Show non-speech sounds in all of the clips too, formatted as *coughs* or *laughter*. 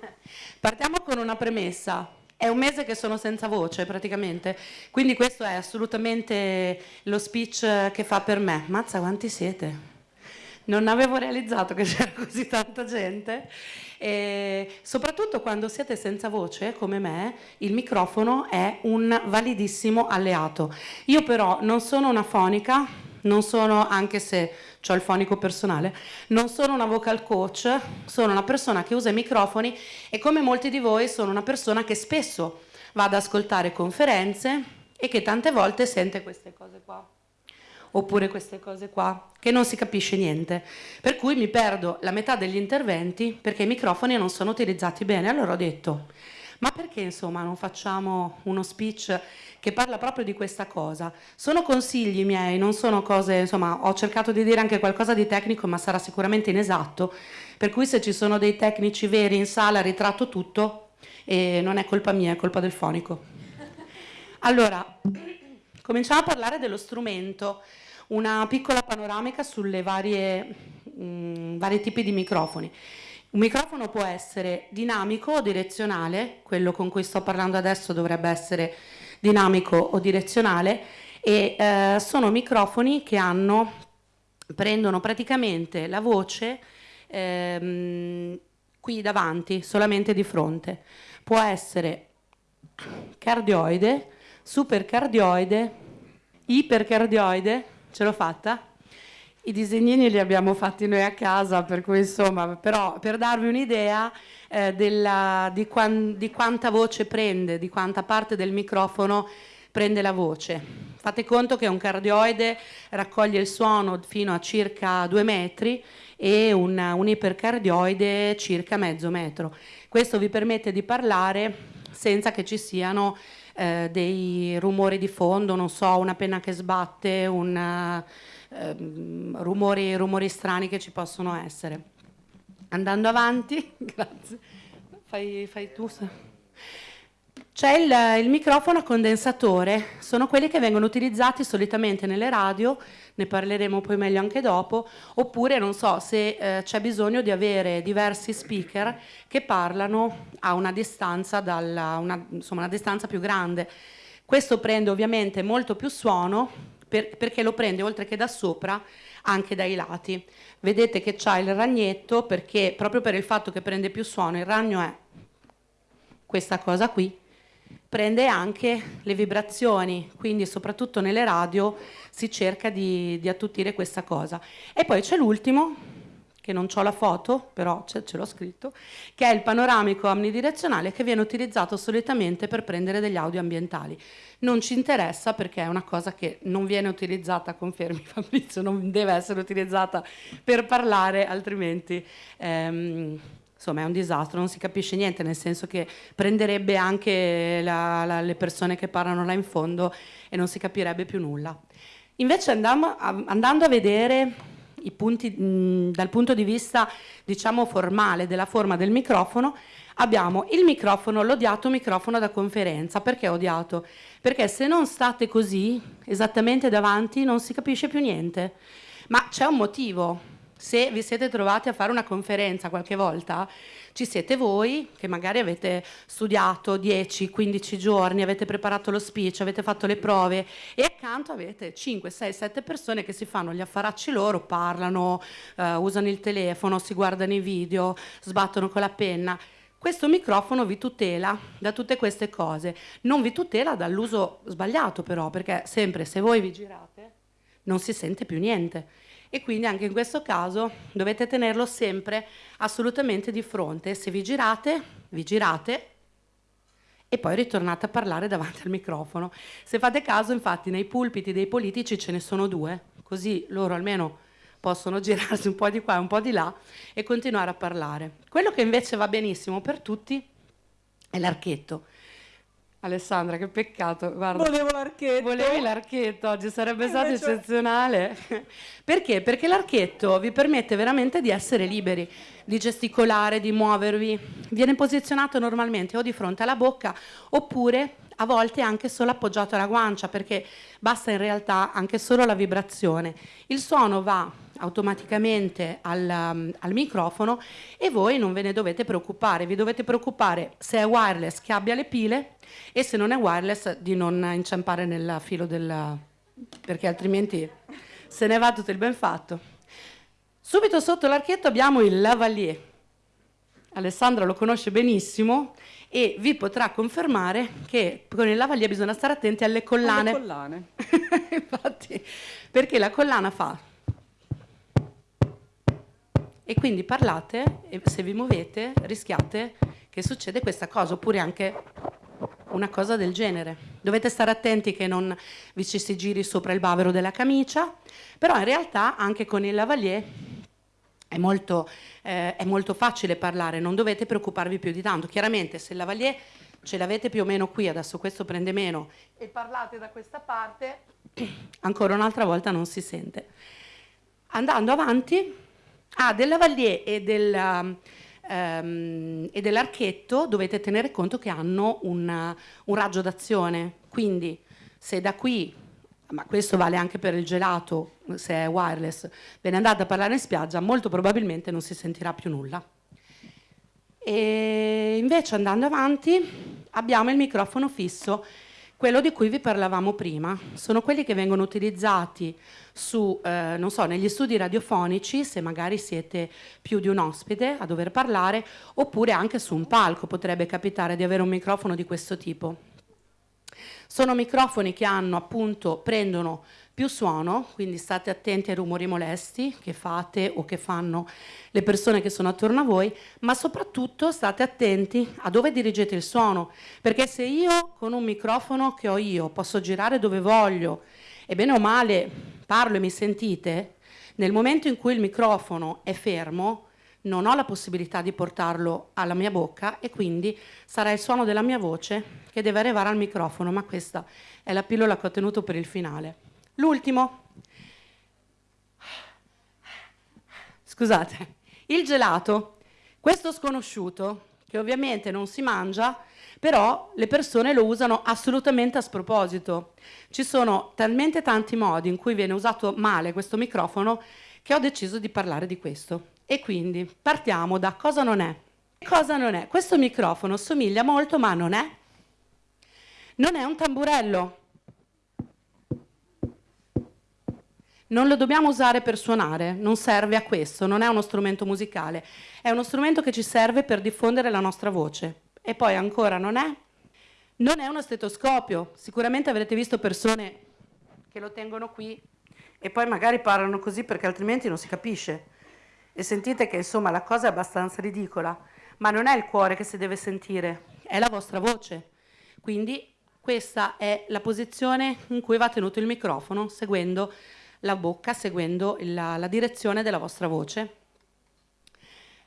*laughs* Partiamo con una premessa. È un mese che sono senza voce praticamente, quindi questo è assolutamente lo speech che fa per me. Mazza quanti siete? Non avevo realizzato che *laughs* c'era così tanta gente e soprattutto quando siete senza voce come me il microfono è un validissimo alleato. Io però non sono una fonica, non sono, anche se ho il fonico personale, non sono una vocal coach, sono una persona che usa i microfoni e come molti di voi sono una persona che spesso va ad ascoltare conferenze e che tante volte sente queste cose qua oppure queste cose qua, che non si capisce niente. Per cui mi perdo la metà degli interventi perché i microfoni non sono utilizzati bene. Allora ho detto, ma perché insomma non facciamo uno speech che parla proprio di questa cosa. Sono consigli miei, non sono cose, insomma, ho cercato di dire anche qualcosa di tecnico, ma sarà sicuramente inesatto, per cui se ci sono dei tecnici veri in sala ritratto tutto e non è colpa mia, è colpa del fonico. Allora, cominciamo a parlare dello strumento, una piccola panoramica sulle varie, mh, mm, vari tipi di microfoni. Un microfono può essere dinamico o direzionale, quello con cui sto parlando adesso dovrebbe essere dinamico o direzionale e eh, sono microfoni che hanno, prendono praticamente la voce ehm, qui davanti, solamente di fronte. Può essere cardioide, supercardioide, ipercardioide, ce l'ho fatta? I disegnini li abbiamo fatti noi a casa, per cui insomma, però per darvi un'idea eh, di, quan, di quanta voce prende, di quanta parte del microfono prende la voce. Fate conto che un cardioide raccoglie il suono fino a circa due metri e un, un ipercardioide circa mezzo metro. Questo vi permette di parlare senza che ci siano eh, dei rumori di fondo, non so, una penna che sbatte, un ehm, rumori, rumori strani che ci possono essere. Andando avanti, *laughs* grazie, fai, fai tu. C'è il, il, microfono a condensatore, sono quelli che vengono utilizzati solitamente nelle radio, ne parleremo poi meglio anche dopo, oppure non so se eh, c'è bisogno di avere diversi speaker che parlano a una distanza, dalla, una, insomma, una distanza più grande. Questo prende ovviamente molto più suono per, perché lo prende oltre che da sopra anche dai lati. Vedete che c'ha il ragnetto perché proprio per il fatto che prende più suono, il ragno è questa cosa qui, prende anche le vibrazioni, quindi soprattutto nelle radio si cerca di, di attutire questa cosa. E poi c'è l'ultimo, che non ho la foto, però ce, ce l'ho scritto, che è il panoramico omnidirezionale che viene utilizzato solitamente per prendere degli audio ambientali non ci interessa perché è una cosa che non viene utilizzata, confermi Fabrizio, non deve essere utilizzata per parlare, altrimenti ehm, insomma è un disastro, non si capisce niente, nel senso che prenderebbe anche la, la, le persone che parlano là in fondo e non si capirebbe più nulla. Invece andiamo andando a vedere punti, mh, dal punto di vista diciamo formale della forma del microfono, abbiamo il microfono, l'odiato microfono da conferenza. Perché odiato? Perché se non state così, esattamente davanti, non si capisce più niente. Ma c'è un motivo. Se vi siete trovati a fare una conferenza qualche volta, ci siete voi che magari avete studiato 10, 15 giorni, avete preparato lo speech, avete fatto le prove e accanto avete 5, 6, 7 persone che si fanno gli affaracci loro, parlano, uh, usano il telefono, si guardano i video, sbattono con la penna. Questo microfono vi tutela da tutte queste cose, non vi tutela dall'uso sbagliato però, perché sempre se voi vi girate non si sente più niente e quindi anche in questo caso dovete tenerlo sempre assolutamente di fronte. Se vi girate, vi girate e poi ritornate a parlare davanti al microfono. Se fate caso, infatti, nei pulpiti dei politici ce ne sono due, così loro almeno possono *laughs* girarsi un po' di qua e un po' di là e continuare a parlare. Quello che invece va benissimo per tutti è l'archetto. Alessandra, che peccato. Guarda, Volevo l'archetto. Volevi l'archetto oggi, sarebbe stato invece... eccezionale. *laughs* Perché? Perché l'archetto vi permette veramente di essere liberi, di gesticolare, di muovervi. Viene posizionato normalmente o di fronte alla bocca oppure a volte anche solo appoggiato alla guancia perché basta in realtà anche solo la vibrazione. Il suono va automaticamente al, um, al, microfono e voi non ve ne dovete preoccupare, vi dovete preoccupare se è wireless che abbia le pile e se non è wireless di non inciampare nel filo del... perché altrimenti se ne va tutto il ben fatto. Subito sotto l'archetto abbiamo il lavalier. Alessandra lo conosce benissimo e vi potrà confermare che con il lavalier bisogna stare attenti alle collane. Alle collane. *laughs* Infatti, perché la collana fa e quindi parlate e se vi muovete rischiate che succede questa cosa oppure anche una cosa del genere. Dovete stare attenti che non vi ci si giri sopra il bavero della camicia, però in realtà anche con il lavalier è molto, eh, è molto facile parlare, non dovete preoccuparvi più di tanto. Chiaramente se il lavalier ce l'avete più o meno qui, adesso questo prende meno, e parlate da questa parte, *clears throat* ancora un'altra volta non si sente. Andando avanti, Ah, del lavalier e, del, um, e dell'archetto dovete tenere conto che hanno un, un raggio d'azione, quindi se da qui ma questo vale anche per il gelato, se è wireless, ve ne andate a parlare in spiaggia, molto probabilmente non si sentirà più nulla. E invece andando avanti abbiamo il microfono fisso quello di cui vi parlavamo prima sono quelli che vengono utilizzati su, eh, non so, negli studi radiofonici, se magari siete più di un ospite a dover parlare, oppure anche su un palco potrebbe capitare di avere un microfono di questo tipo. Sono microfoni che hanno appunto, prendono più suono, quindi state attenti ai rumori molesti che fate o che fanno le persone che sono attorno a voi, ma soprattutto state attenti a dove dirigete il suono, perché se io con un microfono che ho io posso girare dove voglio e bene o male parlo e mi sentite, nel momento in cui il microfono è fermo, non ho la possibilità di portarlo alla mia bocca e quindi sarà il suono della mia voce che deve arrivare al microfono, ma questa è la pillola che ho tenuto per il finale. L'ultimo, scusate, il gelato, questo sconosciuto, che ovviamente non si mangia, però le persone lo usano assolutamente a sproposito. Ci sono talmente tanti modi in cui viene usato male questo microfono che ho deciso di parlare di questo. E quindi partiamo da cosa non è. Cosa non è? Questo microfono somiglia molto, ma non è. Non è un tamburello, non lo dobbiamo usare per suonare, non serve a questo, non è uno strumento musicale, è uno strumento che ci serve per diffondere la nostra voce. E poi ancora non è, non è uno stetoscopio, sicuramente avrete visto persone che lo tengono qui e poi magari parlano così perché altrimenti non si capisce. E sentite che insomma la cosa è abbastanza ridicola, ma non è il cuore che si deve sentire, è la vostra voce. Quindi questa è la posizione in cui va tenuto il microfono, seguendo la bocca seguendo la, la direzione della vostra voce.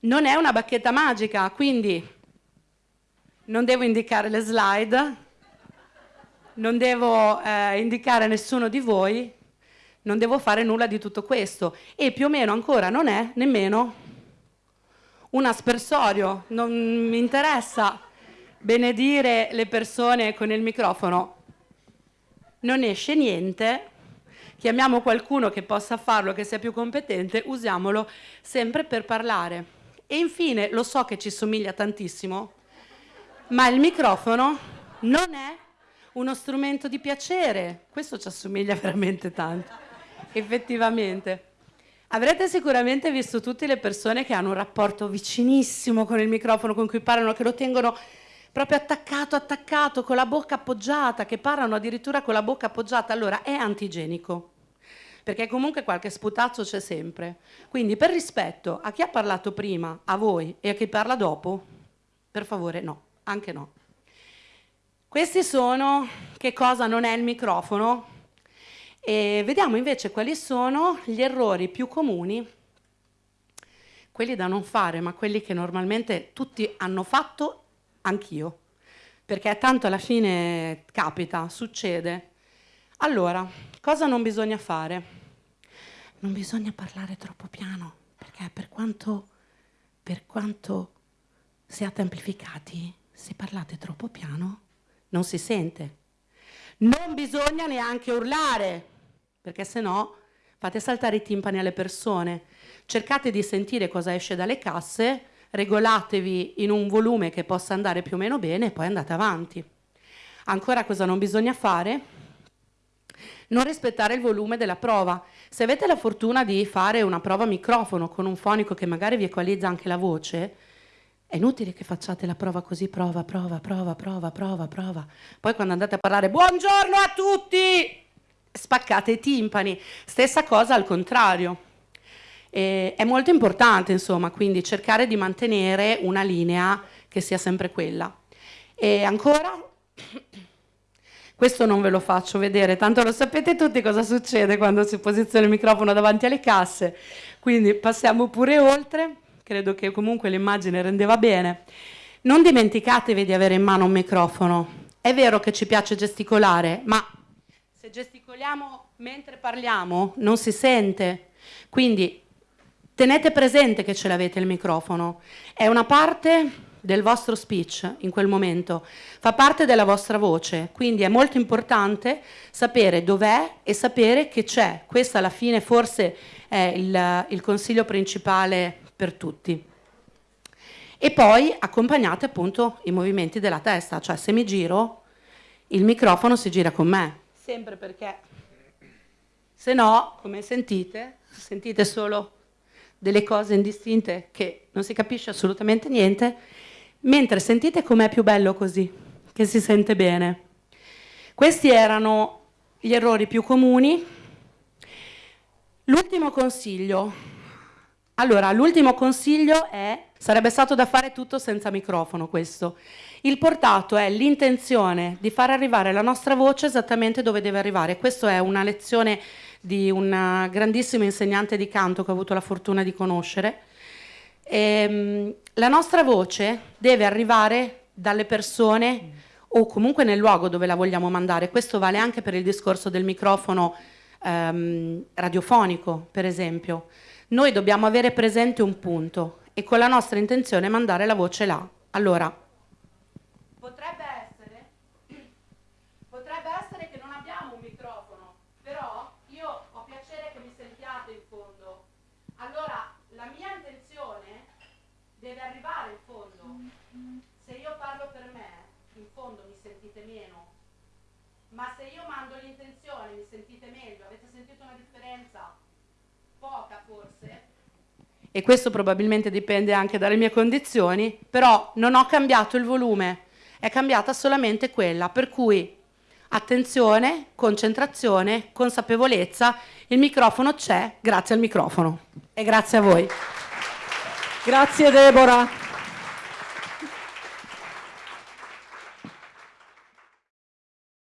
Non è una bacchetta magica, quindi non devo indicare le slide, non devo eh, indicare nessuno di voi, non devo fare nulla di tutto questo. E più o meno ancora non è nemmeno un aspersorio, non mi interessa benedire le persone con il microfono, non esce niente, chiamiamo qualcuno che possa farlo, che sia più competente, usiamolo sempre per parlare. E infine, lo so che ci somiglia tantissimo, ma il microfono non è uno strumento di piacere. Questo ci assomiglia *laughs* veramente tanto, effettivamente. Avrete sicuramente visto tutte le persone che hanno un rapporto vicinissimo con il microfono, con cui parlano, che lo tengono proprio attaccato, attaccato, con la bocca appoggiata, che parlano addirittura con la bocca appoggiata, allora è antigenico perché comunque qualche sputaccio c'è sempre. Quindi per rispetto a chi ha parlato prima, a voi e a chi parla dopo, per favore no, anche no. Questi sono che cosa non è il microfono e vediamo invece quali sono gli errori più comuni, quelli da non fare, ma quelli che normalmente tutti hanno fatto, anch'io, perché tanto alla fine capita, succede. Allora, cosa non bisogna fare? non bisogna parlare troppo piano, perché per quanto, per quanto siate amplificati, se parlate troppo piano non si sente. Non bisogna neanche urlare, perché se no fate saltare i timpani alle persone, cercate di sentire cosa esce dalle casse, regolatevi in un volume che possa andare più o meno bene e poi andate avanti. Ancora cosa non bisogna fare? Non rispettare il volume della prova. Se avete la fortuna di fare una prova microfono con un fonico che magari vi equalizza anche la voce, è inutile che facciate la prova così, prova, prova, prova, prova, prova, prova. Poi quando andate a parlare, buongiorno a tutti, spaccate i timpani. Stessa cosa al contrario. E è molto importante, insomma, quindi cercare di mantenere una linea che sia sempre quella. E ancora, *coughs* questo non ve lo faccio vedere, tanto lo sapete tutti cosa succede quando si posiziona il microfono davanti alle casse, quindi passiamo pure oltre credo che comunque l'immagine rendeva bene. Non dimenticatevi di avere in mano un microfono. È vero che ci piace gesticolare, ma se gesticoliamo mentre parliamo non si sente. Quindi tenete presente che ce l'avete il microfono. È una parte del vostro speech in quel momento, fa parte della vostra voce, quindi è molto importante sapere dov'è e sapere che c'è. Questo alla fine forse è il, il consiglio principale per tutti. E poi accompagnate appunto i movimenti della testa, cioè se mi giro il microfono si gira con me, sempre perché se no, come sentite, sentite solo delle cose indistinte che non si capisce assolutamente niente, mentre sentite com'è più bello così, che si sente bene. Questi erano gli errori più comuni. L'ultimo consiglio, allora, l'ultimo consiglio è, sarebbe stato da fare tutto senza microfono questo. Il portato è l'intenzione di far arrivare la nostra voce esattamente dove deve arrivare. Questa è una lezione di un grandissimo insegnante di canto che ho avuto la fortuna di conoscere. E, ehm, la nostra voce deve arrivare dalle persone o comunque nel luogo dove la vogliamo mandare. Questo vale anche per il discorso del microfono ehm, radiofonico, per esempio noi dobbiamo avere presente un punto e con la nostra intenzione mandare la voce là. Allora, potrebbe essere, *clears throat* potrebbe essere che non abbiamo un microfono, però io ho piacere che mi sentiate in fondo. Allora, la mia intenzione deve arrivare in fondo. Se io parlo per me, in fondo mi sentite meno. Ma se io mando l'intenzione, mi sentite meglio. Avete sentito una differenza? Poca forse, e questo probabilmente dipende anche dalle mie condizioni, però non ho cambiato il volume, è cambiata solamente quella, per cui attenzione, concentrazione, consapevolezza, il microfono c'è grazie al microfono e grazie a voi. Grazie Deborah.